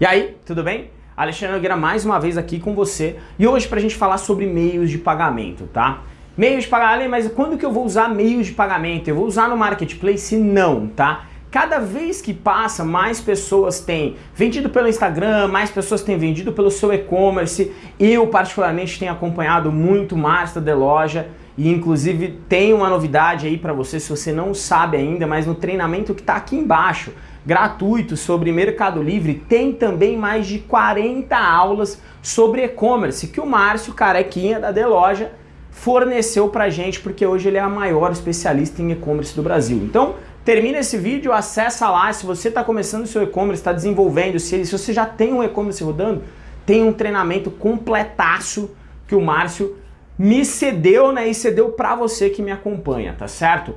E aí, tudo bem? Alexandre Nogueira mais uma vez aqui com você e hoje para a gente falar sobre meios de pagamento, tá? Meios de pagamento, mas quando que eu vou usar meios de pagamento? Eu vou usar no Marketplace? Não, tá? Cada vez que passa, mais pessoas têm vendido pelo Instagram, mais pessoas têm vendido pelo seu e-commerce. Eu, particularmente, tenho acompanhado muito Master de Loja e, inclusive, tem uma novidade aí para você, se você não sabe ainda, mas no treinamento que está aqui embaixo, gratuito sobre Mercado Livre, tem também mais de 40 aulas sobre e-commerce que o Márcio Carequinha da Deloja forneceu pra gente, porque hoje ele é a maior especialista em e-commerce do Brasil. Então, termina esse vídeo, acessa lá, se você está começando o seu e-commerce, está desenvolvendo, se, se você já tem um e-commerce rodando, tem um treinamento completaço que o Márcio me cedeu, né, e cedeu para você que me acompanha, tá certo?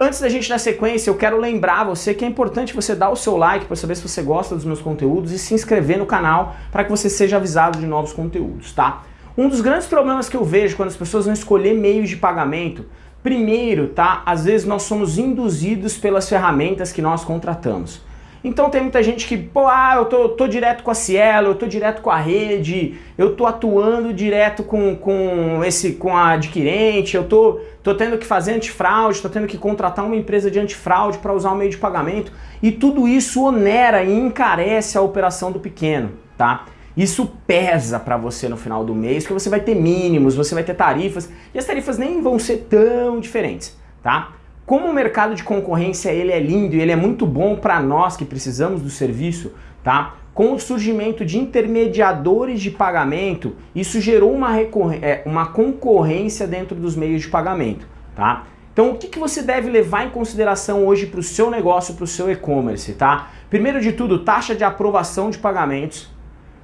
Antes da gente dar sequência, eu quero lembrar você que é importante você dar o seu like para saber se você gosta dos meus conteúdos e se inscrever no canal para que você seja avisado de novos conteúdos, tá? Um dos grandes problemas que eu vejo quando as pessoas vão escolher meios de pagamento, primeiro, tá? Às vezes nós somos induzidos pelas ferramentas que nós contratamos. Então tem muita gente que, pô, ah, eu tô, tô direto com a Cielo, eu tô direto com a rede, eu tô atuando direto com, com, esse, com a adquirente, eu tô, tô tendo que fazer antifraude, tô tendo que contratar uma empresa de antifraude para usar o meio de pagamento, e tudo isso onera e encarece a operação do pequeno, tá? Isso pesa para você no final do mês, porque você vai ter mínimos, você vai ter tarifas, e as tarifas nem vão ser tão diferentes, tá? Como o mercado de concorrência ele é lindo e ele é muito bom para nós que precisamos do serviço, tá? Com o surgimento de intermediadores de pagamento, isso gerou uma, é, uma concorrência dentro dos meios de pagamento, tá? Então o que, que você deve levar em consideração hoje para o seu negócio, para o seu e-commerce, tá? Primeiro de tudo, taxa de aprovação de pagamentos.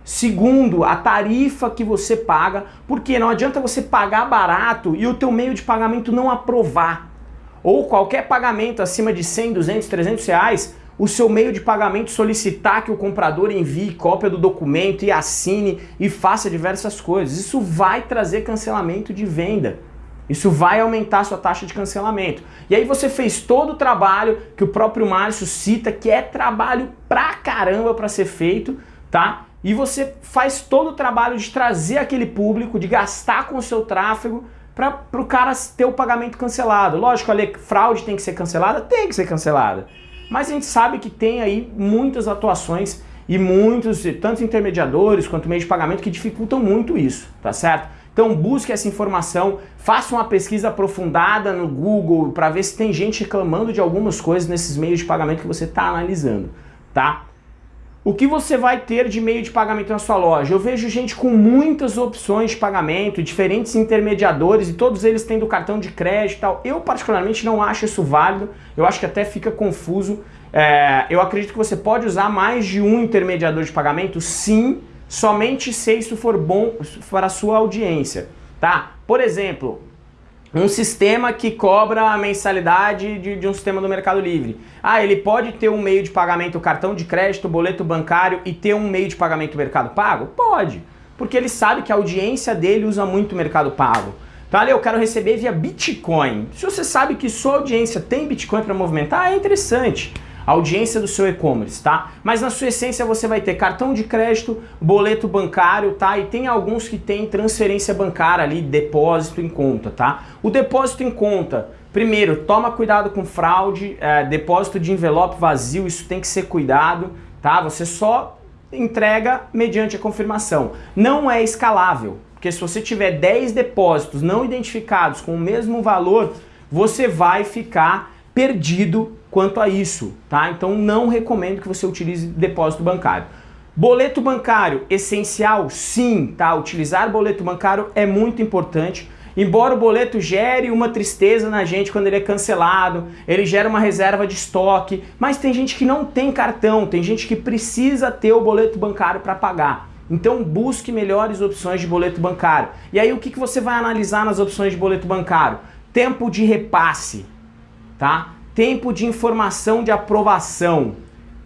Segundo, a tarifa que você paga, porque não adianta você pagar barato e o teu meio de pagamento não aprovar ou qualquer pagamento acima de 100, 200, 300 reais, o seu meio de pagamento solicitar que o comprador envie cópia do documento e assine e faça diversas coisas. Isso vai trazer cancelamento de venda. Isso vai aumentar a sua taxa de cancelamento. E aí você fez todo o trabalho que o próprio Márcio cita, que é trabalho pra caramba para ser feito, tá? E você faz todo o trabalho de trazer aquele público, de gastar com o seu tráfego, para o cara ter o pagamento cancelado. Lógico, a fraude tem que ser cancelada? Tem que ser cancelada. Mas a gente sabe que tem aí muitas atuações e muitos, tanto intermediadores quanto meios de pagamento, que dificultam muito isso, tá certo? Então busque essa informação, faça uma pesquisa aprofundada no Google para ver se tem gente reclamando de algumas coisas nesses meios de pagamento que você está analisando, tá? O que você vai ter de meio de pagamento na sua loja? Eu vejo gente com muitas opções de pagamento, diferentes intermediadores e todos eles tendo cartão de crédito e tal. Eu particularmente não acho isso válido, eu acho que até fica confuso. É, eu acredito que você pode usar mais de um intermediador de pagamento, sim, somente se isso for bom para a sua audiência, tá? Por exemplo, um sistema que cobra a mensalidade de, de, um sistema do Mercado Livre. Ah, ele pode ter um meio de pagamento cartão de crédito, boleto bancário e ter um meio de pagamento Mercado Pago? Pode, porque ele sabe que a audiência dele usa muito Mercado Pago. Então, ali eu quero receber via Bitcoin. Se você sabe que sua audiência tem Bitcoin para movimentar, é interessante audiência do seu e-commerce, tá? Mas na sua essência você vai ter cartão de crédito, boleto bancário, tá? E tem alguns que tem transferência bancária ali, depósito em conta, tá? O depósito em conta, primeiro, toma cuidado com fraude, é, depósito de envelope vazio, isso tem que ser cuidado, tá? Você só entrega mediante a confirmação. Não é escalável, porque se você tiver 10 depósitos não identificados com o mesmo valor, você vai ficar perdido quanto a isso, tá? Então não recomendo que você utilize depósito bancário. Boleto bancário, essencial? Sim, tá? Utilizar boleto bancário é muito importante. Embora o boleto gere uma tristeza na gente quando ele é cancelado, ele gera uma reserva de estoque, mas tem gente que não tem cartão, tem gente que precisa ter o boleto bancário para pagar. Então busque melhores opções de boleto bancário. E aí o que, que você vai analisar nas opções de boleto bancário? Tempo de repasse, tá? tempo de informação de aprovação,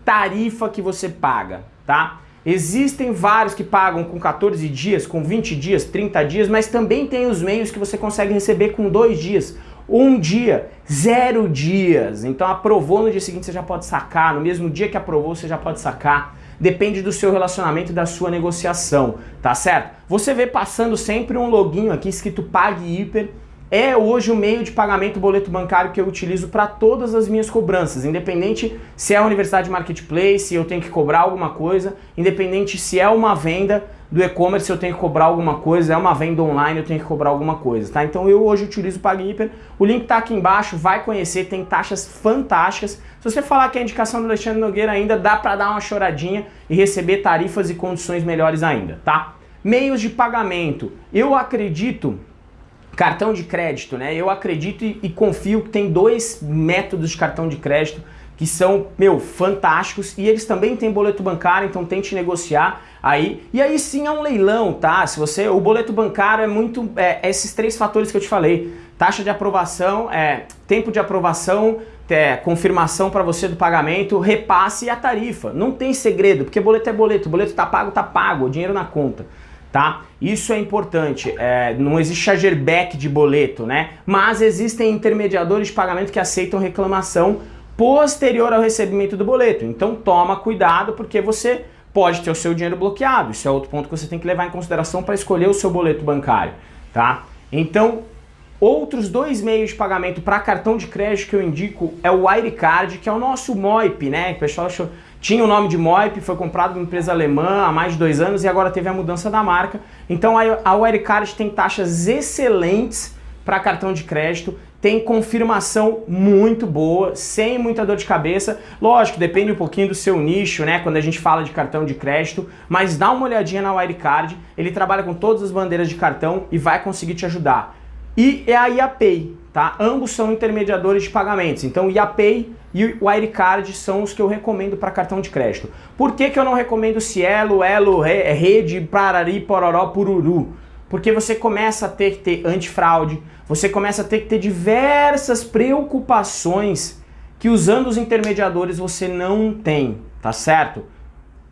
tarifa que você paga, tá? Existem vários que pagam com 14 dias, com 20 dias, 30 dias, mas também tem os meios que você consegue receber com dois dias, um dia, zero dias. Então aprovou no dia seguinte você já pode sacar, no mesmo dia que aprovou você já pode sacar. depende do seu relacionamento e da sua negociação, tá certo? Você vê passando sempre um loginho aqui escrito Pague Hiper, é hoje o meio de pagamento boleto bancário que eu utilizo para todas as minhas cobranças, independente se é a Universidade Marketplace, eu tenho que cobrar alguma coisa, independente se é uma venda do e-commerce, eu tenho que cobrar alguma coisa, é uma venda online, eu tenho que cobrar alguma coisa, tá? Então eu hoje utilizo o PagHiper, o link tá aqui embaixo, vai conhecer, tem taxas fantásticas. Se você falar que é a indicação do Alexandre Nogueira ainda, dá para dar uma choradinha e receber tarifas e condições melhores ainda, tá? Meios de pagamento. Eu acredito Cartão de crédito, né? Eu acredito e, e confio que tem dois métodos de cartão de crédito que são, meu, fantásticos e eles também têm boleto bancário, então tente negociar aí. E aí sim é um leilão, tá? Se você, o boleto bancário é muito, é, esses três fatores que eu te falei, taxa de aprovação, é, tempo de aprovação, é, confirmação para você do pagamento, repasse e a tarifa. Não tem segredo, porque boleto é boleto, boleto tá pago, tá pago, o dinheiro na conta tá? Isso é importante, é, não existe chargeback de boleto, né? Mas existem intermediadores de pagamento que aceitam reclamação posterior ao recebimento do boleto. Então toma cuidado porque você pode ter o seu dinheiro bloqueado. Isso é outro ponto que você tem que levar em consideração para escolher o seu boleto bancário, tá? Então, outros dois meios de pagamento para cartão de crédito que eu indico é o Wirecard, que é o nosso MOIP, né? O pessoal achou tinha o nome de Moip, foi comprado por uma empresa alemã há mais de dois anos e agora teve a mudança da marca. Então a Wirecard tem taxas excelentes para cartão de crédito, tem confirmação muito boa, sem muita dor de cabeça. Lógico, depende um pouquinho do seu nicho, né, quando a gente fala de cartão de crédito, mas dá uma olhadinha na Wirecard, ele trabalha com todas as bandeiras de cartão e vai conseguir te ajudar. E é a IAPay, tá? Ambos são intermediadores de pagamentos. Então o IAPay e o Wirecard são os que eu recomendo para cartão de crédito. Por que, que eu não recomendo Cielo, Elo, Rede, Parari, Pororó, Pururu? Porque você começa a ter que ter antifraude, você começa a ter que ter diversas preocupações que usando os intermediadores você não tem, tá certo?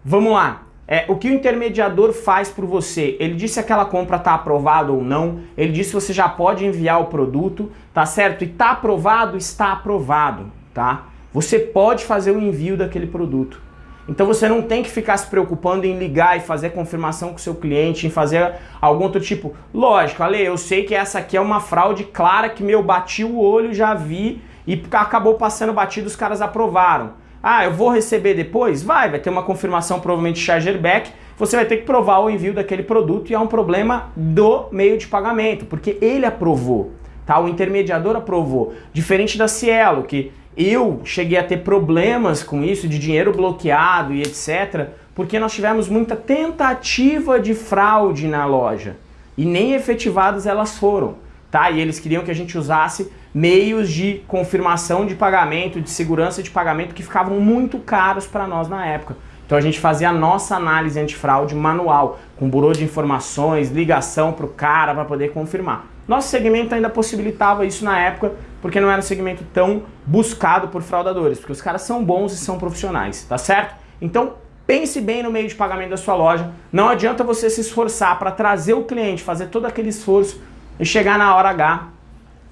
Vamos lá, é, o que o intermediador faz por você? Ele diz se aquela compra está aprovada ou não, ele diz se você já pode enviar o produto, tá certo? E está aprovado, está aprovado, tá? Você pode fazer o envio daquele produto. Então você não tem que ficar se preocupando em ligar e fazer confirmação com o seu cliente, em fazer algum outro tipo. Lógico, Ale, eu sei que essa aqui é uma fraude clara que meu bati o olho, já vi e acabou passando batido, os caras aprovaram. Ah, eu vou receber depois? Vai, vai ter uma confirmação provavelmente chargeback, você vai ter que provar o envio daquele produto e é um problema do meio de pagamento, porque ele aprovou, tá? O intermediador aprovou. Diferente da Cielo, que eu cheguei a ter problemas com isso, de dinheiro bloqueado e etc, porque nós tivemos muita tentativa de fraude na loja e nem efetivadas elas foram, tá? E eles queriam que a gente usasse meios de confirmação de pagamento, de segurança de pagamento que ficavam muito caros para nós na época. Então a gente fazia a nossa análise antifraude manual, com burô de informações, ligação para o cara para poder confirmar. Nosso segmento ainda possibilitava isso na época, porque não era um segmento tão buscado por fraudadores, porque os caras são bons e são profissionais, tá certo? Então pense bem no meio de pagamento da sua loja, não adianta você se esforçar para trazer o cliente, fazer todo aquele esforço e chegar na hora H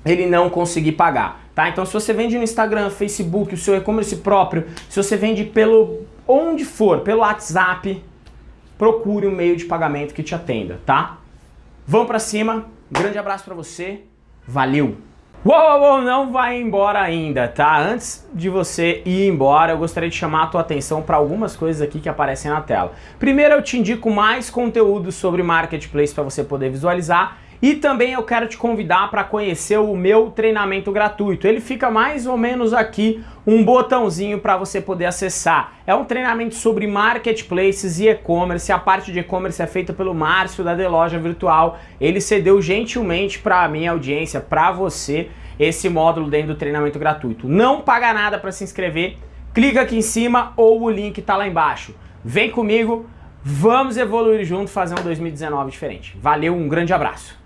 ele não conseguir pagar, tá? Então se você vende no Instagram, Facebook, o seu e-commerce próprio, se você vende pelo onde for, pelo WhatsApp, procure um meio de pagamento que te atenda, tá? Vamos pra cima, um grande abraço pra você, valeu! Uou, uou, uou, não vai embora ainda, tá? Antes de você ir embora, eu gostaria de chamar a tua atenção para algumas coisas aqui que aparecem na tela. Primeiro, eu te indico mais conteúdo sobre Marketplace para você poder visualizar e também eu quero te convidar para conhecer o meu treinamento gratuito. Ele fica mais ou menos aqui, um botãozinho para você poder acessar. É um treinamento sobre marketplaces e e-commerce. A parte de e-commerce é feita pelo Márcio da The Loja Virtual. Ele cedeu gentilmente para a minha audiência, para você, esse módulo dentro do treinamento gratuito. Não paga nada para se inscrever. Clica aqui em cima ou o link está lá embaixo. Vem comigo, vamos evoluir junto, fazer um 2019 diferente. Valeu, um grande abraço.